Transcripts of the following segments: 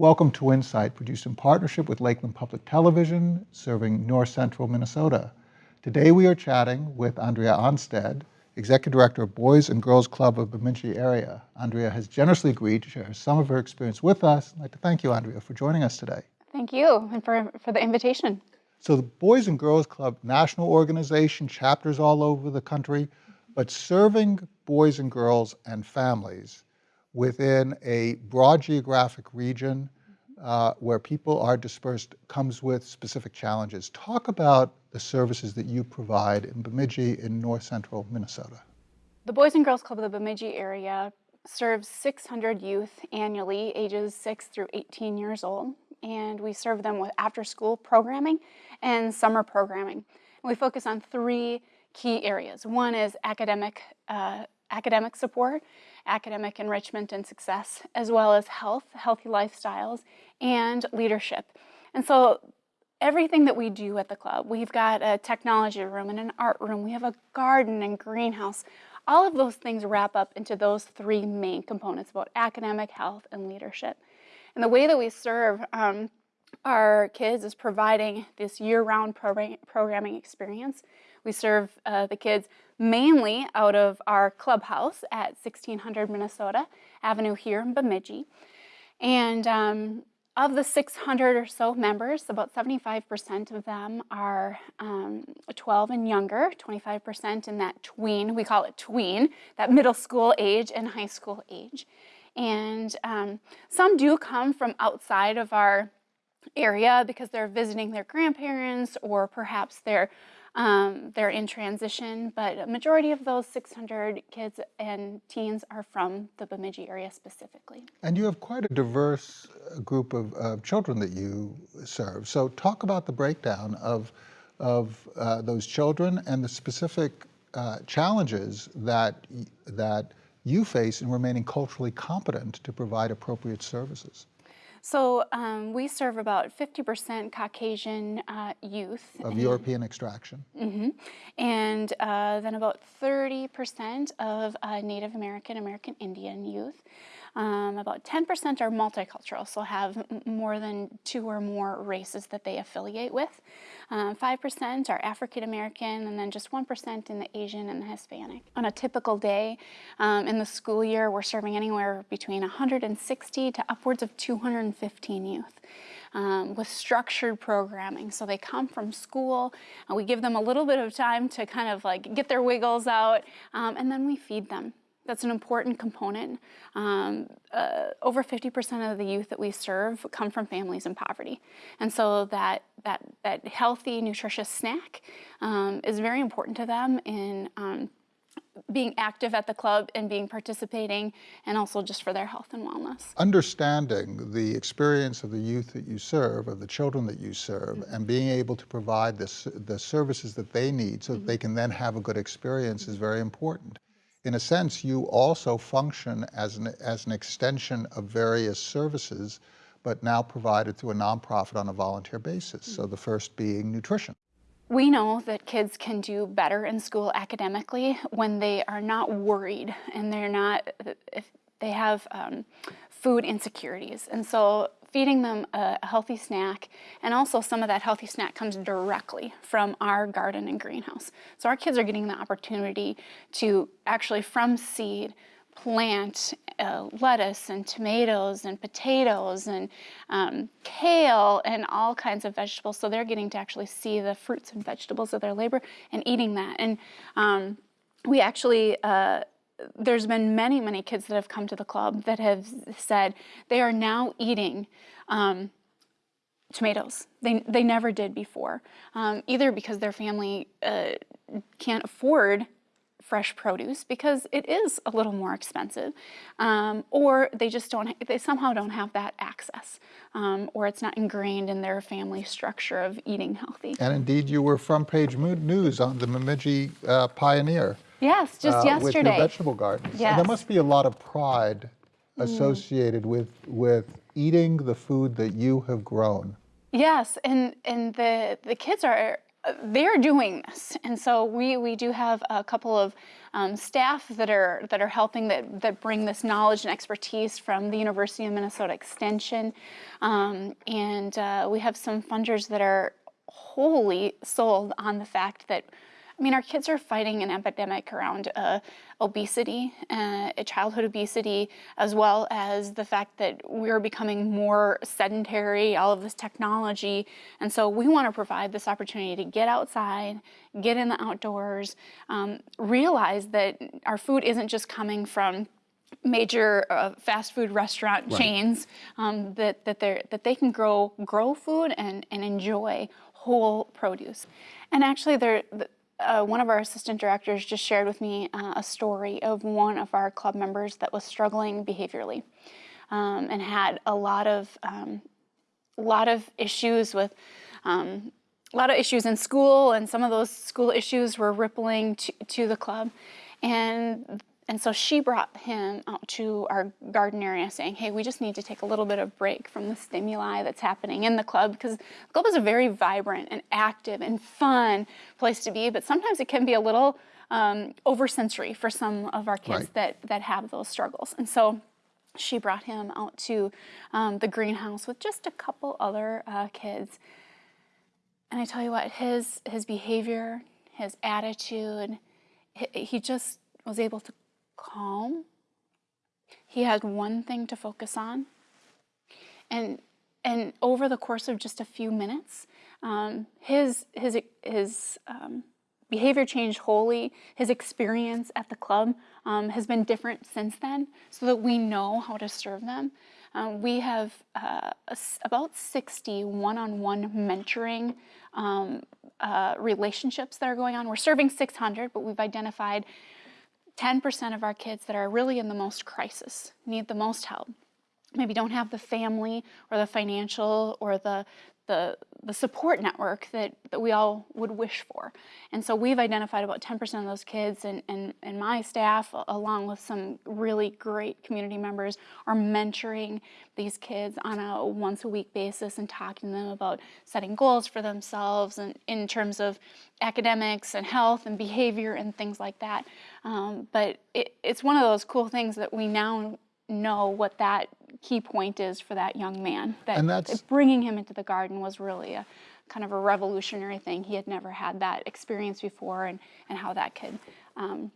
Welcome to Insight, produced in partnership with Lakeland Public Television, serving north central Minnesota. Today we are chatting with Andrea Onstead, Executive Director of Boys and Girls Club of Bemidji area. Andrea has generously agreed to share some of her experience with us. I'd like to thank you, Andrea, for joining us today. Thank you, and for, for the invitation. So the Boys and Girls Club, national organization, chapters all over the country, but serving boys and girls and families within a broad geographic region uh, where people are dispersed comes with specific challenges. Talk about the services that you provide in Bemidji in north central Minnesota. The Boys and Girls Club of the Bemidji area serves 600 youth annually, ages 6 through 18 years old, and we serve them with after school programming and summer programming. And we focus on three key areas. One is academic, uh, academic support, academic enrichment and success, as well as health, healthy lifestyles, and leadership. And so everything that we do at the club, we've got a technology room and an art room, we have a garden and greenhouse. All of those things wrap up into those three main components about academic, health, and leadership. And the way that we serve um, our kids is providing this year-round programming experience. We serve uh, the kids mainly out of our clubhouse at 1600 Minnesota Avenue here in Bemidji. And um, of the 600 or so members, about 75% of them are um, 12 and younger, 25% in that tween, we call it tween, that middle school age and high school age. And um, some do come from outside of our area because they're visiting their grandparents or perhaps they're um, they're in transition, but a majority of those 600 kids and teens are from the Bemidji area specifically. And you have quite a diverse uh, group of children that you serve. So talk about the breakdown of, of uh, those children and the specific uh, challenges that, that you face in remaining culturally competent to provide appropriate services. So um, we serve about 50% Caucasian uh, youth. Of European extraction. Mm -hmm. And uh, then about 30% of uh, Native American, American Indian youth. Um, about 10% are multicultural, so have more than two or more races that they affiliate with. 5% um, are African American, and then just 1% in the Asian and the Hispanic. On a typical day um, in the school year, we're serving anywhere between 160 to upwards of 215 youth. Um, with structured programming. So they come from school, and we give them a little bit of time to kind of like get their wiggles out, um, and then we feed them. That's an important component. Um, uh, over 50% of the youth that we serve come from families in poverty. And so that, that, that healthy, nutritious snack um, is very important to them in um, being active at the club and being participating and also just for their health and wellness. Understanding the experience of the youth that you serve, of the children that you serve, mm -hmm. and being able to provide this, the services that they need so mm -hmm. that they can then have a good experience is very important in a sense, you also function as an, as an extension of various services, but now provided through a nonprofit on a volunteer basis. So the first being nutrition. We know that kids can do better in school academically when they are not worried and they're not, if they have um, food insecurities. And so feeding them a, healthy snack, and also some of that healthy snack comes directly from our garden and greenhouse. So our kids are getting the opportunity to actually from seed plant uh, lettuce and tomatoes and potatoes and um, kale and all kinds of vegetables. So they're getting to actually see the fruits and vegetables of their labor and eating that. And um, we actually uh, there's been many, many kids that have come to the club that have said they are now eating um, tomatoes. They, they never did before, um, either because their family uh, can't afford fresh produce because it is a little more expensive, um, or they just don't, they somehow don't have that access, um, or it's not ingrained in their family structure of eating healthy. And indeed, you were front page news on the Bemidji uh, Pioneer. Yes, just uh, yesterday. With your vegetable gardens. Yes. And there must be a lot of pride mm. associated mm. with, with eating the food that you have grown. Yes, and, and the, the kids are they're doing this, and so we we do have a couple of um, staff that are that are helping that that bring this knowledge and expertise from the University of Minnesota Extension, um, and uh, we have some funders that are wholly sold on the fact that I mean, our kids are fighting an epidemic around uh, obesity, uh, childhood obesity, as well as the fact that we're becoming more sedentary, all of this technology. And so we want to provide this opportunity to get outside, get in the outdoors, um, realize that our food isn't just coming from major uh, fast food restaurant Right. chains um, that that they that they can grow grow food and and enjoy whole produce. And actually, there uh, one of our assistant directors just shared with me uh, a story of one of our club members that was struggling behaviorally um, and had a lot of um, lot of issues with um, a lot of issues in school, and some of those school issues were rippling to, to the club. And and so she brought him out to our garden area saying, hey, we just need to take a little bit of break from the stimuli that's happening in the club because the club is a very vibrant and active and fun place to be, but sometimes it can be a little um, oversensory for some of our kids Right. that, that have those struggles. And so she brought him out to um, the greenhouse with just a couple other uh, kids. And I tell you what, his his behavior, his attitude, he, he just was able to calm. He had one thing to focus on, and and over the course of just a few minutes, um, his his his um, behavior changed wholly. His experience at the club um, has been different since then, so that we know how to serve them. Um, we have uh, about 60 one-on-one mentoring um, uh, relationships that are going on. We're serving 600, but we've identified 10% of our kids that are really in the most crisis, need the most help, maybe don't have the family or the financial or the the, the support network that, that we all would wish for. And so we've identified about 10% of those kids and, and, and my staff, along with some really great community members, are mentoring these kids on a once a week basis and talking to them about setting goals for themselves and in terms of academics and health and behavior and things like that. Um, but it, it's one of those cool things that we now know what that key point is for that young man. That And that's- bringing him into the garden was really a kind of a revolutionary thing. He had never had that experience before, and and how that could um,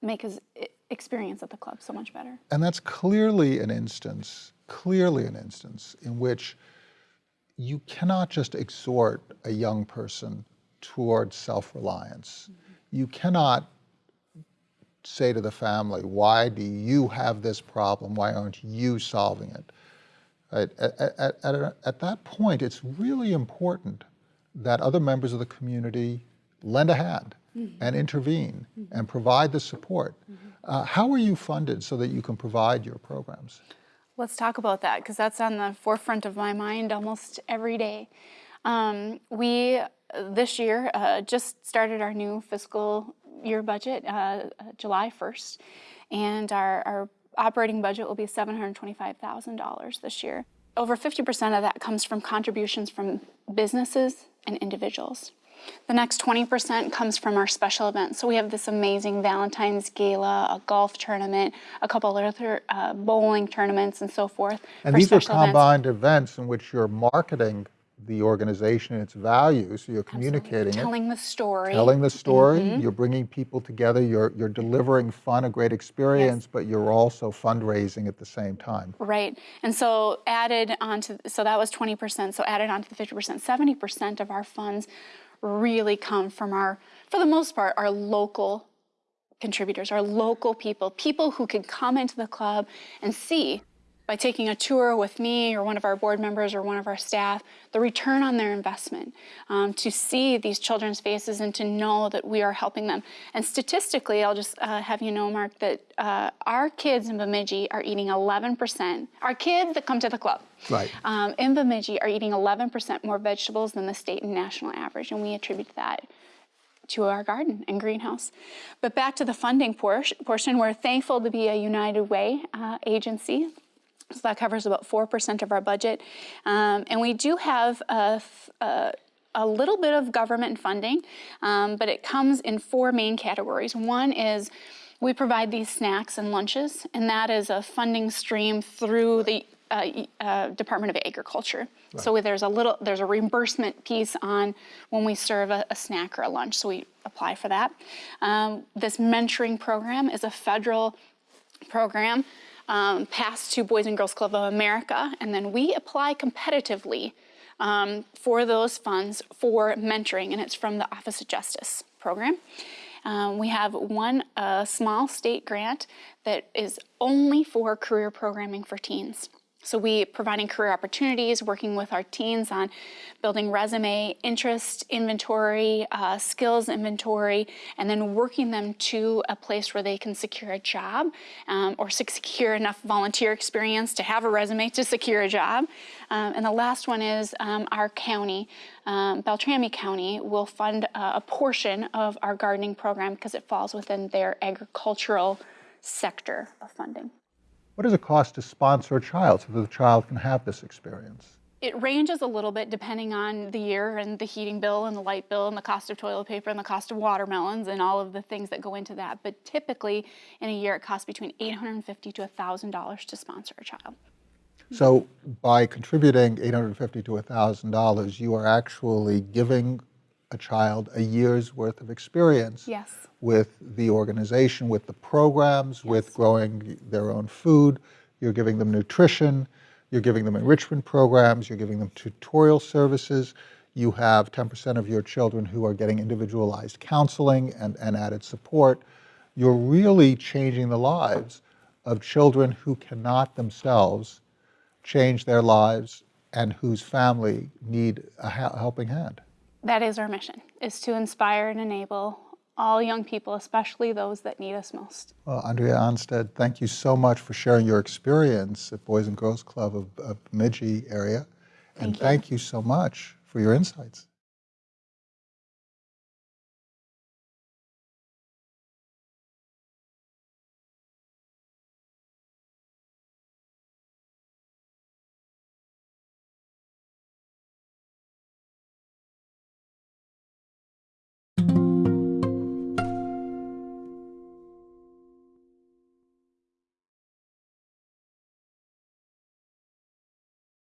make his experience at the club so much better. And that's clearly an instance, clearly an instance in which you cannot just exhort a young person toward self-reliance. You cannot say to the family, why do you have this problem? Why aren't you solving it? Right? At, at, at, at that point, it's really important that other members of the community lend a hand and intervene and provide the support. Uh, how are you funded so that you can provide your programs? Let's talk about that because that's on the forefront of my mind almost every day. Um, we this year uh, just started our new fiscal year budget uh, uh, July 1st, and our, our operating budget will be $725,000 this year. Over 50% of that comes from contributions from businesses and individuals. The next 20% comes from our special events. So we have this amazing Valentine's Gala, a golf tournament, a couple other uh, bowling tournaments, and so forth. And these are special events. combined events in which you're marketing the organization and its values, so you're communicating it. Telling the story. telling the story, Mm-hmm. you're bringing people together, you're, you're delivering fun, a great experience, but you're also fundraising at the same time. Right. And so added onto, so that was 20%. So added onto the 50%, 70% of our funds really come from our, for the most part, our local contributors, our local people, people who can come into the club and see by taking a tour with me or one of our board members or one of our staff, the return on their investment, um, to see these children's faces and to know that we are helping them. And statistically, I'll just uh, have you know, Mark, that uh, our kids in Bemidji are eating 11%, our kids that come to the club, Right. um, in Bemidji are eating 11% more vegetables than the state and national average, and we attribute that to our garden and greenhouse. But back to the funding por- portion, we're thankful to be a United Way uh, agency. So that covers about 4% of our budget. Um, and we do have a a little bit of government funding, um, but it comes in four main categories. One is we provide these snacks and lunches, and that is a funding stream through the uh, uh, Department of Agriculture. So there's a little, there's a reimbursement piece on when we serve a, a snack or a lunch, so we apply for that. Um, this mentoring program is a federal program um, passed to Boys and Girls Club of America, and then we apply competitively um, for those funds for mentoring, and it's from the Office of Justice program. Um, we have one small state grant that is only for career programming for teens. So we providing career opportunities, working with our teens on building resume, interest inventory, uh, skills inventory, and then working them to a place where they can secure a job um, or secure enough volunteer experience to have a resume to secure a job. Um, and the last one is um, our county, um, Beltrami County, will fund uh, a portion of our gardening program because it falls within their agricultural sector of funding. What does it cost to sponsor a child so that the child can have this experience? It ranges a little bit depending on the year and the heating bill and the light bill and the cost of toilet paper and the cost of watermelons and all of the things that go into that. But typically, in a year, it costs between $850 to $1,000 to sponsor a child. So by contributing $850 to $1,000, you are actually giving a child a year's worth of experience Yes. with the organization, with the programs, with growing their own food. You're giving them nutrition. You're giving them enrichment programs. You're giving them tutorial services. You have 10% of your children who are getting individualized counseling and, and added support. You're really changing the lives of children who cannot themselves change their lives and whose family need a helping hand. That is our mission, is to inspire and enable all young people, especially those that need us most. Well, Andrea Onstead, thank you so much for sharing your experience at Boys and Girls Club of, of Bemidji area. And Thank you. thank you so much for your insights.